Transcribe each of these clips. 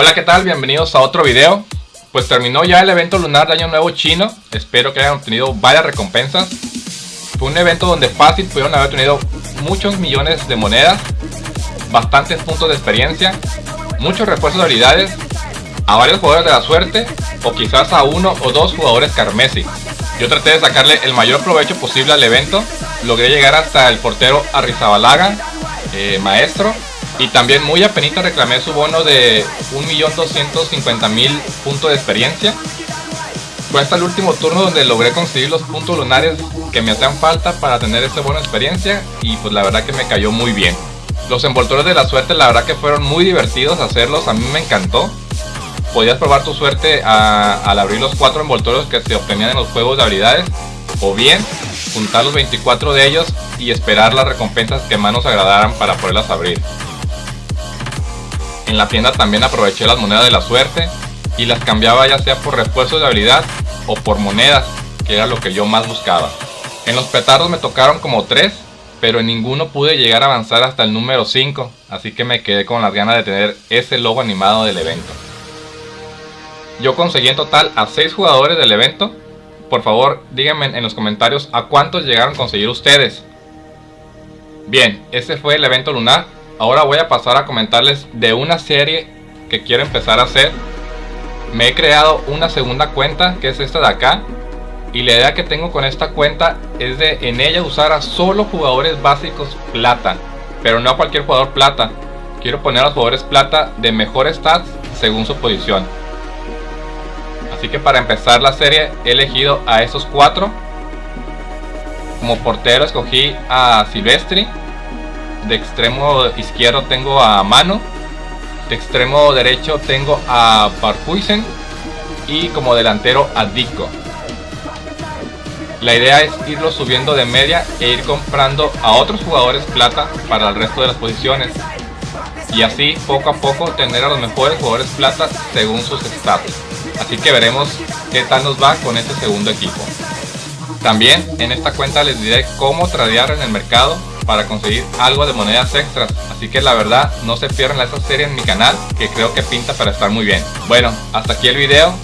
Hola, ¿qué tal? Bienvenidos a otro video. Pues terminó ya el evento lunar de Año Nuevo Chino. Espero que hayan obtenido varias recompensas. Fue un evento donde fácil pudieron haber tenido muchos millones de monedas, bastantes puntos de experiencia, muchos refuerzos de habilidades, a varios jugadores de la suerte o quizás a uno o dos jugadores carmesí. Yo traté de sacarle el mayor provecho posible al evento, logré llegar hasta el portero Arrizabalaga, eh, maestro, y también muy apenita reclamé su bono de 1.250.000 puntos de experiencia. Fue hasta el último turno donde logré conseguir los puntos lunares que me hacían falta para tener ese bono de experiencia y pues la verdad que me cayó muy bien. Los envoltores de la suerte la verdad que fueron muy divertidos hacerlos, a mí me encantó. Podías probar tu suerte al abrir los cuatro envoltorios que se obtenían en los juegos de habilidades o bien juntar los 24 de ellos y esperar las recompensas que más nos agradaran para poderlas abrir. En la tienda también aproveché las monedas de la suerte y las cambiaba ya sea por refuerzos de habilidad o por monedas, que era lo que yo más buscaba. En los petardos me tocaron como 3, pero en ninguno pude llegar a avanzar hasta el número 5, así que me quedé con las ganas de tener ese logo animado del evento. Yo conseguí en total a 6 jugadores del evento. Por favor, díganme en los comentarios a cuántos llegaron a conseguir ustedes. Bien, ese fue el evento lunar Ahora voy a pasar a comentarles de una serie que quiero empezar a hacer. Me he creado una segunda cuenta que es esta de acá. Y la idea que tengo con esta cuenta es de en ella usar a solo jugadores básicos plata. Pero no a cualquier jugador plata. Quiero poner a los jugadores plata de mejor stats según su posición. Así que para empezar la serie he elegido a esos cuatro. Como portero escogí a Silvestri de extremo izquierdo tengo a Mano. De extremo derecho tengo a Parkuisen. Y como delantero a Dico. La idea es irlo subiendo de media e ir comprando a otros jugadores plata para el resto de las posiciones. Y así poco a poco tener a los mejores jugadores plata según sus stats. Así que veremos qué tal nos va con este segundo equipo. También en esta cuenta les diré cómo tradear en el mercado para conseguir algo de monedas extras. Así que la verdad no se pierdan esta serie en mi canal que creo que pinta para estar muy bien. Bueno, hasta aquí el video.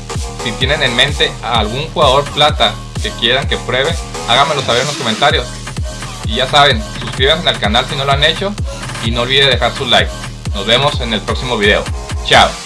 Si tienen en mente algún jugador plata que quieran que pruebe, háganmelo saber en los comentarios. Y ya saben, suscríbanse al canal si no lo han hecho y no olviden dejar su like. Nos vemos en el próximo video. Chao.